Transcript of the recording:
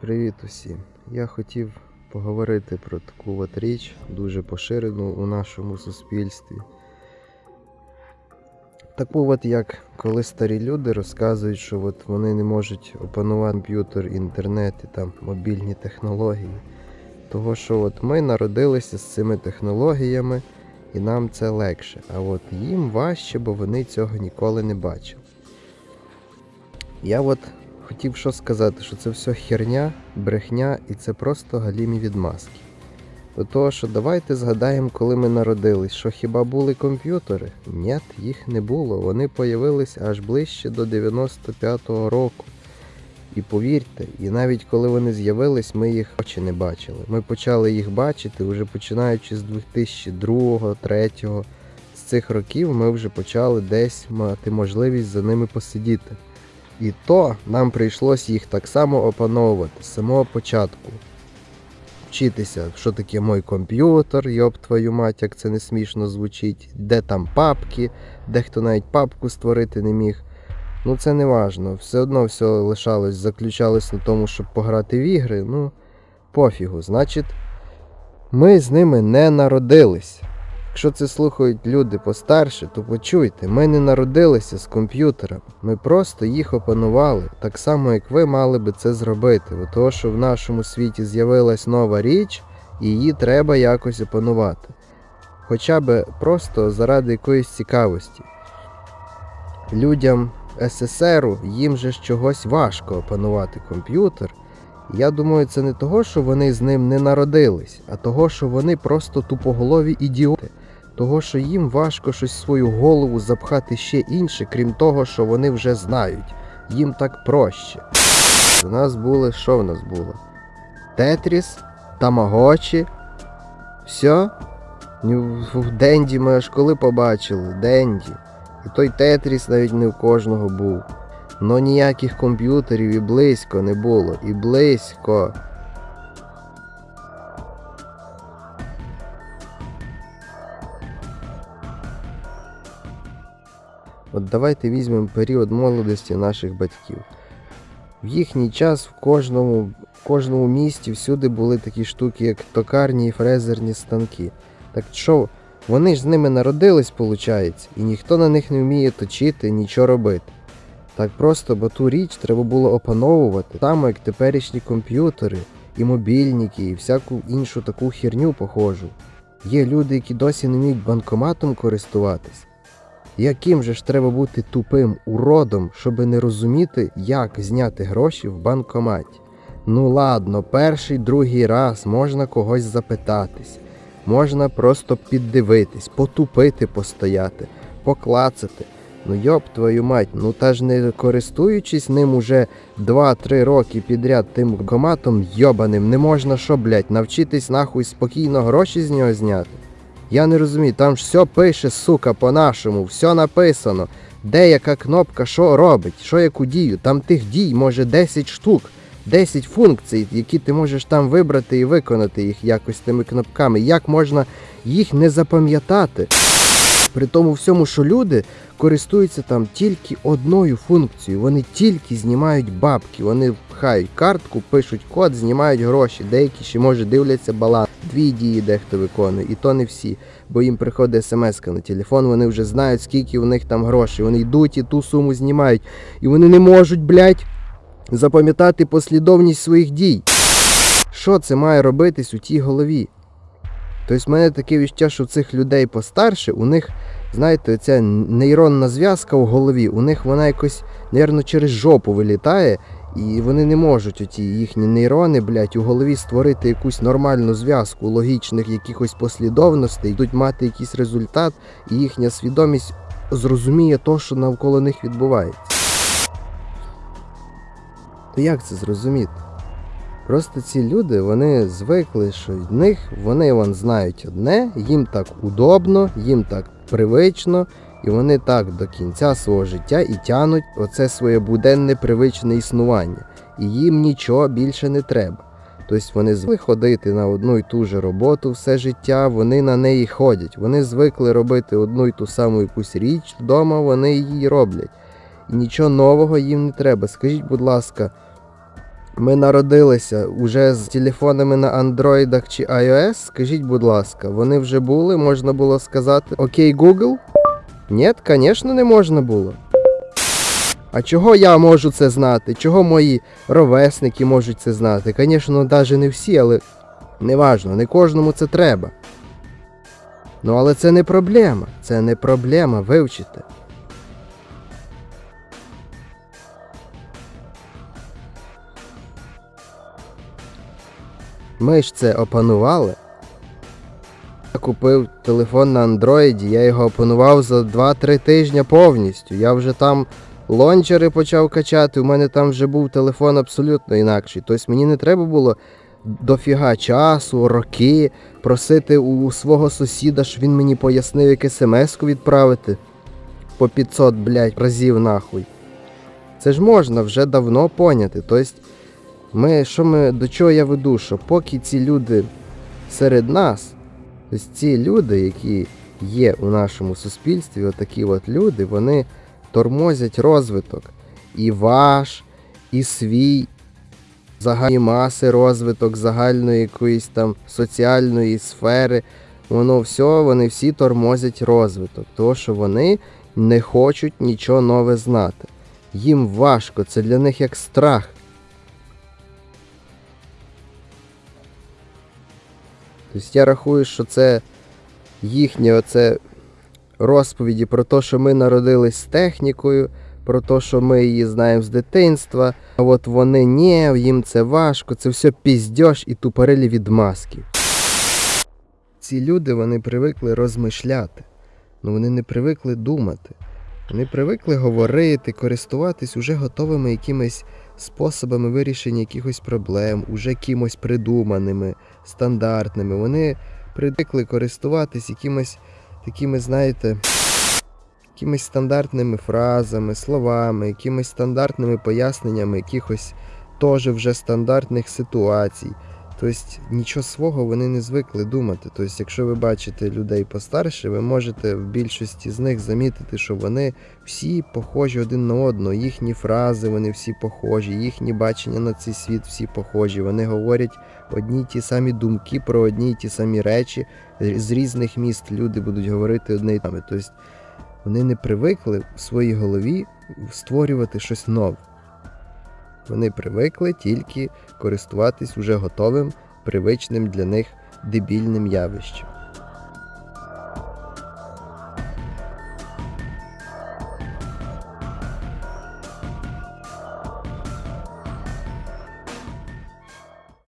Привіт усім! Я хотів поговорити про таку от річ, дуже поширену у нашому суспільстві. Таку от як коли старі люди розказують, що от вони не можуть опанувати комп'ютер, інтернет і там мобільні технології. Того, що от ми народилися з цими технологіями і нам це легше. А от їм важче, бо вони цього ніколи не бачили. Я от хотів що сказати, що це все херня, брехня і це просто галімі відмазки. До того, що давайте згадаємо, коли ми народились, що хіба були комп'ютери? Ні, їх не було. Вони появились аж ближче до 95-го року. І повірте, і навіть коли вони з'явились, ми їх очі не бачили. Ми почали їх бачити вже починаючи з 2002-2003. З цих років ми вже почали десь мати можливість за ними посидіти. І то нам прийшлось їх так само опановувати з самого початку. Вчитися, що таке мой комп'ютер, йоб твою мать, як це не смішно звучить, де там папки, дехто навіть папку створити не міг. Ну це не важно. Все одно все лишалось, заключалось на тому, щоб пограти в ігри. Ну, пофігу. Значить, ми з ними не народились. Якщо це слухають люди постарше, то почуйте, ми не народилися з комп'ютером. Ми просто їх опанували, так само як ви мали би це зробити. Бо того, що в нашому світі з'явилась нова річ, і її треба якось опанувати. Хоча би просто заради якоїсь цікавості. Людям СССРу їм же ж чогось важко опанувати комп'ютер. Я думаю, це не того, що вони з ним не народились, а того, що вони просто тупоголові ідіоти. Того, що їм важко щось свою голову запхати ще інше, крім того, що вони вже знають. Їм так проще. У нас були, що в нас було? Тетріс, Тамагочі. Все? Денді ми аж коли побачили, Денді. І той Тетріс навіть не в кожного був. Но ніяких комп'ютерів і близько не було. І близько. От давайте візьмемо період молодості наших батьків. В їхній час в кожному, в кожному місті всюди були такі штуки, як токарні і фрезерні станки. Так що, вони ж з ними народились, виходить, і ніхто на них не вміє точити, нічого робити. Так просто, бо ту річ треба було опановувати, саме як теперішні комп'ютери, і мобільники, і всяку іншу таку херню похожу. Є люди, які досі не вміють банкоматом користуватись. Яким же ж треба бути тупим уродом, щоби не розуміти, як зняти гроші в банкоматі? Ну ладно, перший, другий раз можна когось запитатись, можна просто піддивитись, потупити постояти, поклацати. Ну йоб твою мать, ну та ж не користуючись ним уже 2-3 роки підряд тим банкоматом йобаним, не можна що, блять, навчитись нахуй спокійно гроші з нього зняти. Я не розумію, там ж все пише, сука, по-нашому, все написано. Де яка кнопка, що робить, що яку дію. Там тих дій може 10 штук, 10 функцій, які ти можеш там вибрати і виконати їх якось тими кнопками. Як можна їх не запам'ятати? При тому всьому, що люди користуються там тільки одною функцією. Вони тільки знімають бабки, вони пхають картку, пишуть код, знімають гроші. Деякі ще може дивляться баланс. Дві дії дехто виконує, і то не всі. Бо їм приходить смс на телефон, вони вже знають, скільки у них там грошей. Вони йдуть і ту суму знімають. І вони не можуть, блядь, запам'ятати послідовність своїх дій. Що це має робитись у тій голові? Тобто в мене таке відчуття, що цих людей постарше, у них, знаєте, ця нейронна зв'язка в голові, у них вона якось, мабуть, через жопу вилітає, і вони не можуть оті їхні нейрони, блядь, у голові створити якусь нормальну зв'язку логічних якихось послідовностей, йдуть мати якийсь результат, і їхня свідомість зрозуміє то, що навколо них відбувається. То як це зрозуміти? Просто ці люди вони звикли, що в них вони вон знають одне, їм так удобно, їм так привично, і вони так до кінця свого життя і тянуть оце своє буденне привичне існування. І їм нічого більше не треба. Тобто вони звикли ходити на одну і ту же роботу все життя, вони на неї ходять. Вони звикли робити одну і ту саму якусь річ вдома, вони її роблять. І нічого нового їм не треба. Скажіть, будь ласка. Ми народилися уже з телефонами на андроїдах чи iOS, скажіть, будь ласка, вони вже були, можна було сказати Окей, Google? Ні, звісно, не можна було. А чого я можу це знати? Чого мої ровесники можуть це знати? Звісно, навіть не всі, але неважно, не кожному це треба. Ну, але це не проблема. Це не проблема вивчити. Ми ж це опанували. Я купив телефон на андроїді, я його опанував за 2-3 тижні повністю. Я вже там лончери почав качати, у мене там вже був телефон абсолютно інакший. Тобто мені не треба було дофіга часу, роки просити у свого сусіда, щоб він мені пояснив, як смс-ку відправити по 500, блядь, разів нахуй. Це ж можна вже давно поняти. Тобто, ми, що ми, до чого я веду, що поки ці люди серед нас, ось ці люди, які є у нашому суспільстві, отакі от люди, вони тормозять розвиток. І ваш, і свій загальні маси розвиток, загальної якоїсь там соціальної сфери. Воно все, вони всі тормозять розвиток, тому що вони не хочуть нічого нове знати. Їм важко, це для них як страх. Тобто я рахую, що це їхнє оце розповіді про те, що ми народились з технікою, про те, що ми її знаємо з дитинства, а от вони ні, їм це важко, це все піздьош і тупорилі відмазки. Ці люди вони привикли розмишляти, ну вони не привикли думати. Вони привикли говорити, користуватись уже готовими якимись способами вирішення якихось проблем, уже кимось придуманими, стандартними. Вони привикли користуватись якимись такими, знаєте, якимись стандартними фразами, словами, якимись стандартними поясненнями якихось теж вже стандартних ситуацій. Тобто нічого свого вони не звикли думати. Тобто, якщо ви бачите людей постарше, ви можете в більшості з них замітити, що вони всі похожі один на одного. Їхні фрази, вони всі похожі, їхні бачення на цей світ всі похожі. Вони говорять одні й ті самі думки про одні й ті самі речі. З різних міст люди будуть говорити одне й саме. Тобто вони не привикли в своїй голові створювати щось нове. Вони привикли тільки користуватись уже готовим, привичним для них дебільним явищем.